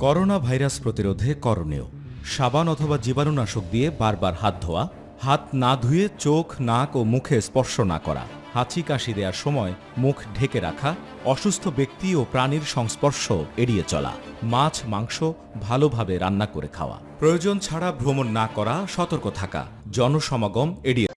Corona virus প্রতিরোধে করণীয়। সাবান অথবা জীবাণুনাশক দিয়ে বারবার হাত ধোয়া, হাত না ধুয়ে চোখ, নাক ও মুখে স্পর্শ না করা, হাঁচি কাশি দেওয়ার সময় মুখ ঢেকে রাখা, অসুস্থ ব্যক্তি ও প্রাণীর সংস্পর্শ এড়িয়ে চলা, মাছ, মাংস ভালোভাবে রান্না করে খাওয়া। প্রয়োজন ছাড়া ভ্রমণ না করা, সতর্ক থাকা, জনসমাগম এড়িয়ে